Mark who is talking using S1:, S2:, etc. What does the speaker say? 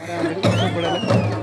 S1: கூப்பிடல.